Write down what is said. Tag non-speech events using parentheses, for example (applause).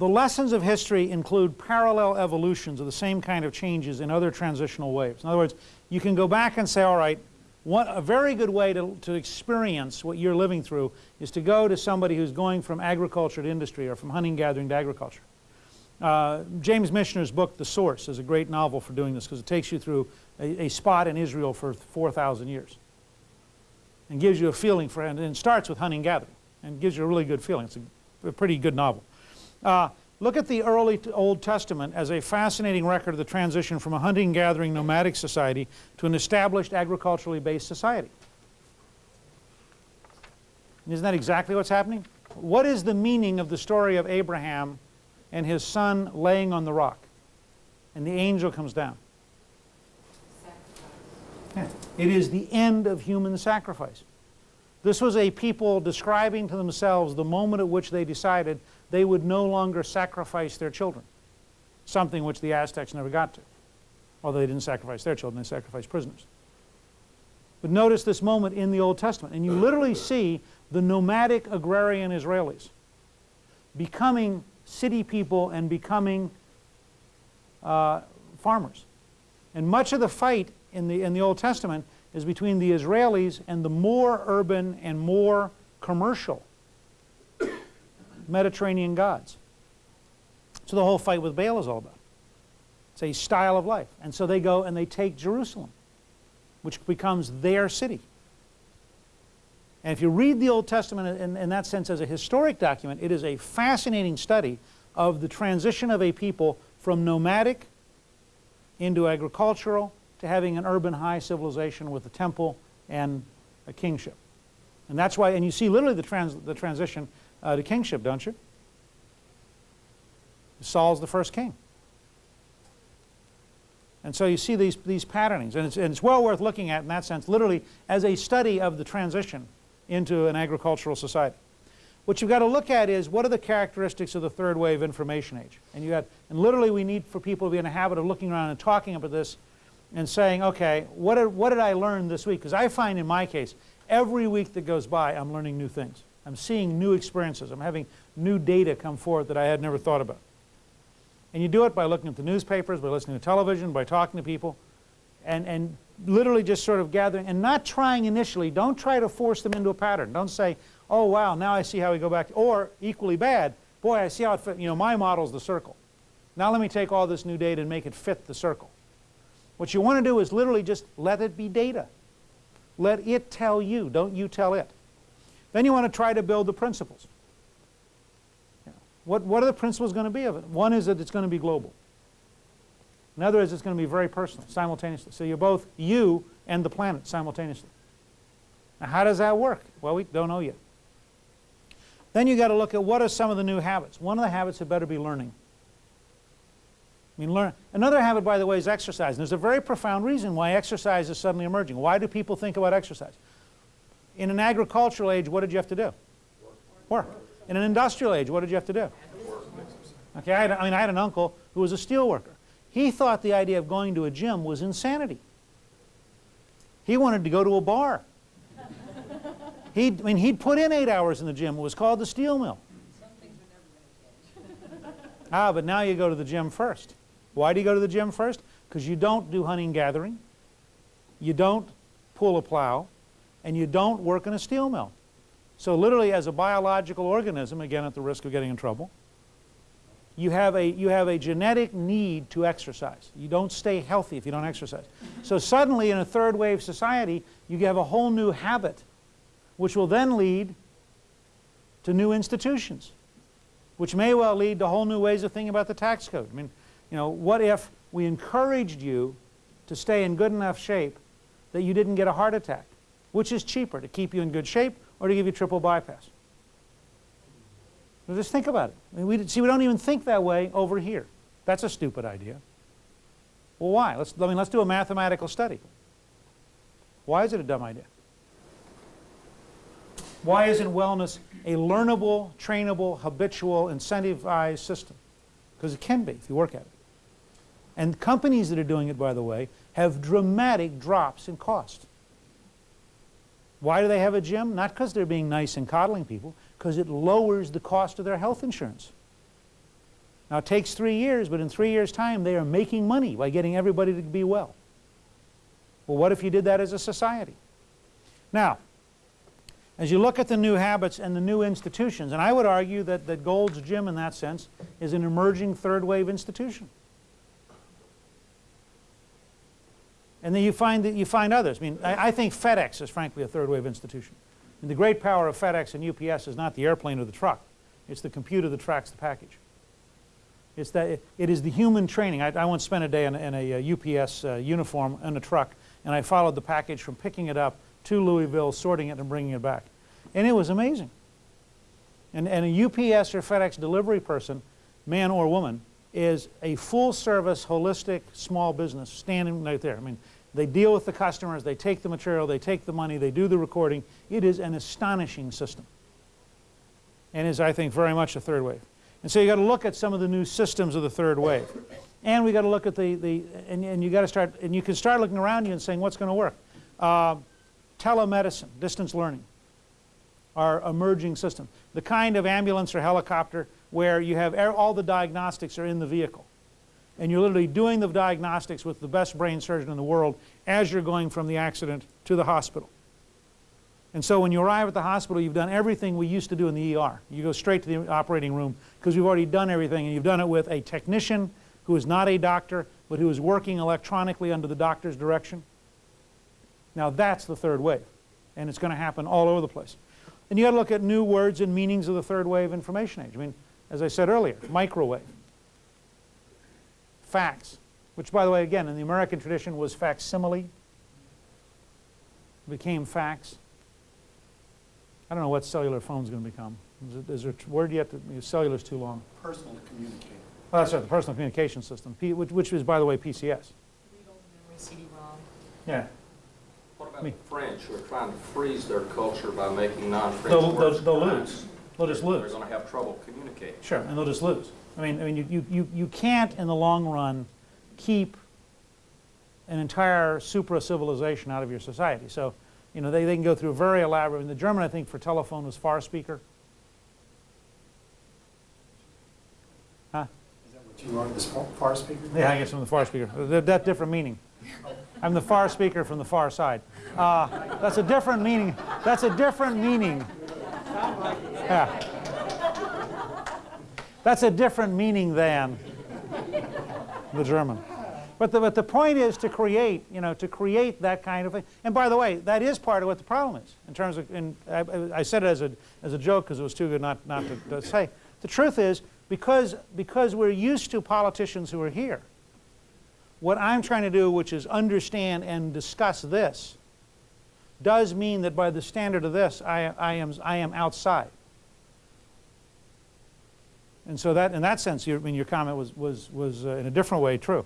the lessons of history include parallel evolutions of the same kind of changes in other transitional waves. In other words, you can go back and say, all right, a very good way to, to experience what you're living through is to go to somebody who's going from agriculture to industry or from hunting gathering to agriculture. Uh, James Michener's book, The Source, is a great novel for doing this because it takes you through a, a spot in Israel for 4,000 years and gives you a feeling for. And it starts with hunting gathering and gives you a really good feeling. It's a, a pretty good novel. Uh, look at the early Old Testament as a fascinating record of the transition from a hunting gathering nomadic society to an established agriculturally based society. Isn't that exactly what's happening? What is the meaning of the story of Abraham and his son laying on the rock. And the angel comes down. Yeah. It is the end of human sacrifice. This was a people describing to themselves the moment at which they decided they would no longer sacrifice their children, something which the Aztecs never got to. Although they didn't sacrifice their children, they sacrificed prisoners. But notice this moment in the Old Testament, and you literally see the nomadic agrarian Israelis becoming city people and becoming uh, farmers. And much of the fight in the, in the Old Testament is between the Israelis and the more urban and more commercial Mediterranean gods. So the whole fight with Baal is all about. It's a style of life. And so they go and they take Jerusalem, which becomes their city. And if you read the Old Testament in, in, that sense as a historic document, it is a fascinating study of the transition of a people from nomadic into agricultural to having an urban high civilization with a temple and a kingship. And that's why, and you see literally the, trans, the transition uh, to kingship, don't you? Saul's the first king. And so you see these, these patternings, and it's, and it's well worth looking at in that sense, literally as a study of the transition into an agricultural society. What you've got to look at is what are the characteristics of the third wave information age? And you got, and literally we need for people to be in a habit of looking around and talking about this and saying, okay, what what did I learn this week? Because I find in my case, every week that goes by, I'm learning new things. I'm seeing new experiences. I'm having new data come forth that I had never thought about. And you do it by looking at the newspapers, by listening to television, by talking to people, and, and literally just sort of gathering and not trying initially. Don't try to force them into a pattern. Don't say, oh, wow, now I see how we go back. Or equally bad, boy, I see how it fit. You know, my model's the circle. Now let me take all this new data and make it fit the circle. What you want to do is literally just let it be data. Let it tell you. Don't you tell it. Then you want to try to build the principles. What, what are the principles going to be of it? One is that it's going to be global. Another is it's going to be very personal, simultaneously. So you're both you and the planet simultaneously. Now how does that work? Well, we don't know yet. Then you got to look at what are some of the new habits. One of the habits had better be learning. I mean, learn. Another habit, by the way, is exercise. And there's a very profound reason why exercise is suddenly emerging. Why do people think about exercise? In an agricultural age, what did you have to do? Work. In an industrial age, what did you have to do? Okay, I, had, I mean, I had an uncle who was a steel worker. He thought the idea of going to a gym was insanity. He wanted to go to a bar. He'd, I mean, he'd put in eight hours in the gym. It was called the steel mill. ah, but now you go to the gym first. Why do you go to the gym first? Because you don't do hunting gathering, you don't pull a plow, and you don't work in a steel mill. So literally as a biological organism, again at the risk of getting in trouble, you have a, you have a genetic need to exercise. You don't stay healthy if you don't exercise. So suddenly in a third wave society, you have a whole new habit which will then lead to new institutions, which may well lead to whole new ways of thinking about the tax code. I mean, you know, what if we encouraged you to stay in good enough shape that you didn't get a heart attack? Which is cheaper, to keep you in good shape or to give you triple bypass? So just think about it. I mean, we, see, we don't even think that way over here. That's a stupid idea. Well, why? Let's, I mean, let's do a mathematical study. Why is it a dumb idea? Why isn't wellness a learnable, trainable, habitual, incentivized system? Because it can be if you work at it. And companies that are doing it, by the way, have dramatic drops in cost. Why do they have a gym? Not because they're being nice and coddling people, because it lowers the cost of their health insurance. Now it takes three years, but in three years' time they are making money by getting everybody to be well. Well, what if you did that as a society? Now, as you look at the new habits and the new institutions, and I would argue that, that Gold's Gym in that sense is an emerging third wave institution. And then you find that you find others. I mean, I, I think FedEx is frankly a third wave institution. And the great power of FedEx and UPS is not the airplane or the truck. It's the computer that tracks the package. It's that it, is the human training. I, I once spent a day in, a- in a, uh, UPS uh, uniform in a truck, and I followed the package from picking it up to Louisville, sorting it, and bringing it back. And it was amazing. And, and a UPS or FedEx delivery person, man or woman, is a full-service, holistic, small business standing right there. I mean, they deal with the customers, they take the material, they take the money, they do the recording. It is an astonishing system. And is, I think, very much a third wave. And so you got to look at some of the new systems of the third wave. And we got to look at the, the and, and you got to start, and you can start looking around you and saying, what's going to work? Uh, telemedicine, distance learning are emerging systems. The kind of ambulance or helicopter where you have er- all the diagnostics are in the vehicle. And you're literally doing the diagnostics with the best brain surgeon in the world as you're going from the accident to the hospital. And so when you arrive at the hospital, you've done everything we used to do in the ER. You go straight to the operating room because you've already done everything and you've done it with a technician who is not a doctor but who is working electronically under the doctor's direction. Now that's the third wave and it's going to happen all over the place. And you got to look at new words and meanings of the third wave information age. I mean, as I said earlier, microwave, fax, which by the way, again, in the American tradition was facsimile, became fax. I don't know what cellular phone's going to become. Is, it, is there a word yet? That, cellular's too long. personal to communicate. Well, that's right, the personal communication system, P, which, which is, by the way, PCS. CD-ROM. Yeah. What about Me. the French who are trying to freeze their culture by making non-French They'll- words? they'll- they'll pronounced? Lose. They'll just lose. They're going to have trouble communicating. Sure, and they'll just lose. I mean, I mean, you, you, you, you can't in the long run keep an entire supra-civilization out of your society. So, you know, they, they can go through very elaborate, and the German, I think, for telephone was far speaker. Huh? Is that what you are, this far- far speaker? Yeah, I guess I'm the far speaker. That, that different meaning. I'm the far speaker from the far side. Uh, that's a different meaning. That's a different meaning. Yeah. (laughs) That's a different meaning than the German. But the, but the point is to create, you know, to create that kind of thing. And by the way, that is part of what the problem is in terms of, and I, I said it as a, as a joke because it was too good not, not to, to say. The truth is, because, because we're used to politicians who are here, what I'm trying to do, which is understand and discuss this, does mean that by the standard of this, I, I, am, I am outside. And so that, in that sense, your, I mean, your comment was, was, was uh, in a different way true.